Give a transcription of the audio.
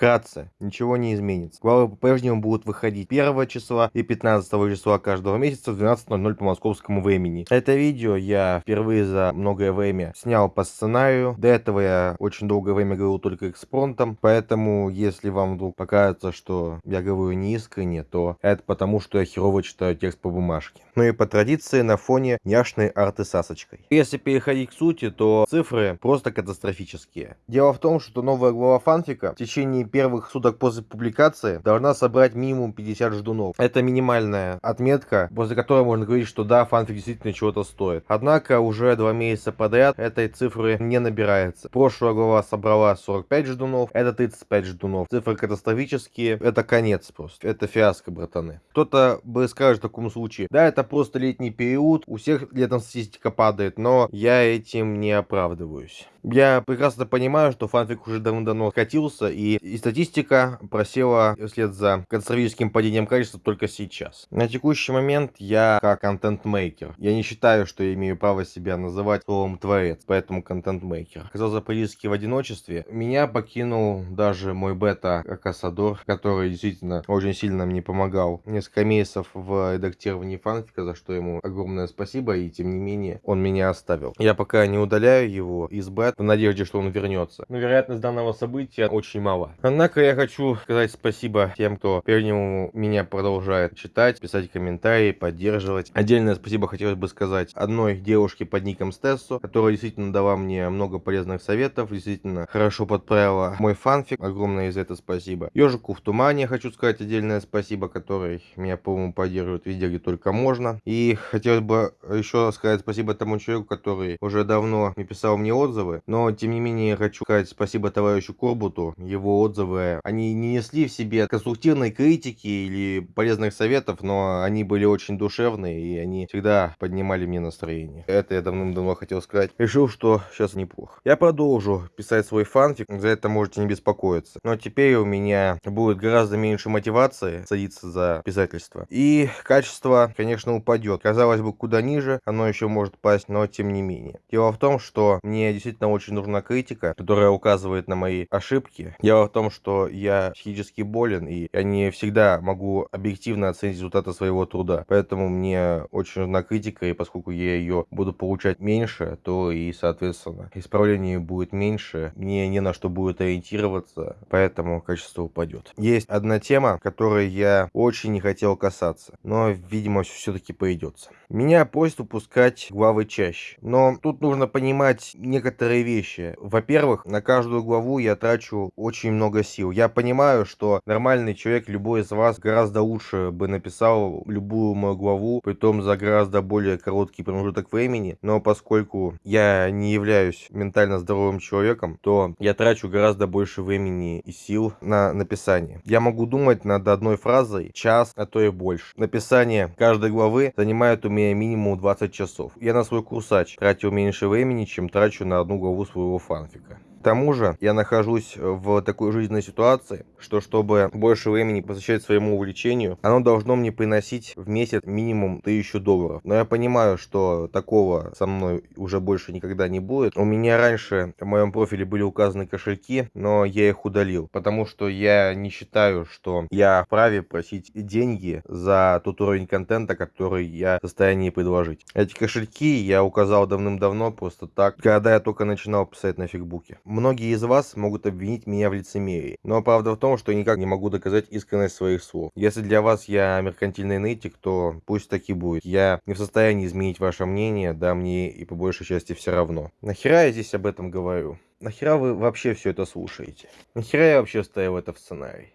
Вкратце, ничего не изменится. Главы по-прежнему будут выходить 1 числа и 15 числа каждого месяца в 12.00 по московскому времени. Это видео я впервые за многое время снял по сценарию. До этого я очень долгое время говорил только экспронтом, поэтому если вам вдруг покажется, что я говорю не искренне, то это потому, что я херово читаю текст по бумажке. Ну и по традиции на фоне няшной арты сасочкой. Если переходить к сути, то цифры просто катастрофические. Дело в том, что новая глава фанфика в течение первых суток после публикации должна собрать минимум 50 ждунов. Это минимальная отметка, после которой можно говорить, что да, фанфик действительно чего-то стоит. Однако уже два месяца подряд этой цифры не набирается. Прошлая глава собрала 45 ждунов, это 35 ждунов. Цифры катастрофические, это конец просто. Это фиаско, братаны. Кто-то бы скажет в таком случае, да, это просто летний период, у всех летом статистика падает, но я этим не оправдываюсь. Я прекрасно понимаю, что фанфик уже давно-давно катился, и, и статистика просела вслед за катастрофическим падением качества только сейчас. На текущий момент я как контент-мейкер. Я не считаю, что я имею право себя называть словом творец, поэтому контент-мейкер. Оказался практически в одиночестве. Меня покинул даже мой бета Акасадор, который действительно очень сильно мне помогал. Несколько месяцев в редактировании фанфика, за что ему огромное спасибо, и тем не менее он меня оставил. Я пока не удаляю его из бета, в надежде, что он вернется. Но вероятность данного события очень мала. Однако я хочу сказать спасибо тем, кто по-прежнему меня продолжает читать, писать комментарии, поддерживать. Отдельное спасибо хотелось бы сказать одной девушке под ником Стессо, которая действительно дала мне много полезных советов, действительно хорошо подправила мой фанфик. Огромное за это спасибо. Ежику в тумане хочу сказать отдельное спасибо, который меня, по-моему, поддерживает везде, где только можно. И хотелось бы еще сказать спасибо тому человеку, который уже давно не писал мне отзывы, но, тем не менее, хочу сказать спасибо товарищу Корбуту. Его отзывы, они не несли в себе конструктивной критики или полезных советов, но они были очень душевные, и они всегда поднимали мне настроение. Это я давным-давно хотел сказать. Решил, что сейчас неплохо. Я продолжу писать свой фанфик, за это можете не беспокоиться. Но теперь у меня будет гораздо меньше мотивации садиться за писательство. И качество, конечно, упадет. Казалось бы, куда ниже, оно еще может пасть, но тем не менее. Дело в том, что мне действительно очень нужна критика, которая указывает на мои ошибки. Дело в том, что я психически болен, и я не всегда могу объективно оценить результаты своего труда. Поэтому мне очень нужна критика, и поскольку я ее буду получать меньше, то и, соответственно, исправление будет меньше, мне не на что будет ориентироваться, поэтому качество упадет. Есть одна тема, которой я очень не хотел касаться, но, видимо, все-таки придется. Меня просят выпускать главы чаще, но тут нужно понимать некоторые вещи. Во-первых, на каждую главу я трачу очень много сил. Я понимаю, что нормальный человек, любой из вас, гораздо лучше бы написал любую мою главу, при том за гораздо более короткий промежуток времени. Но поскольку я не являюсь ментально здоровым человеком, то я трачу гораздо больше времени и сил на написание. Я могу думать над одной фразой час, а то и больше. Написание каждой главы занимает у меня минимум 20 часов. Я на свой курсач тратил меньше времени, чем трачу на одну главу своего фанфика. К тому же я нахожусь в такой жизненной ситуации, что чтобы больше времени посвящать своему увлечению, оно должно мне приносить в месяц минимум 1000 долларов. Но я понимаю, что такого со мной уже больше никогда не будет. У меня раньше в моем профиле были указаны кошельки, но я их удалил, потому что я не считаю, что я вправе просить деньги за тот уровень контента, который я в состоянии предложить. Эти кошельки я указал давным-давно просто так, когда я только начинал писать на фигбуке. Многие из вас могут обвинить меня в лицемерии, но правда в том, что я никак не могу доказать искренность своих слов. Если для вас я меркантильный нытик, то пусть так и будет. Я не в состоянии изменить ваше мнение, да мне и по большей части все равно. Нахера я здесь об этом говорю? Нахера вы вообще все это слушаете? Нахера я вообще ставил это в сценарий?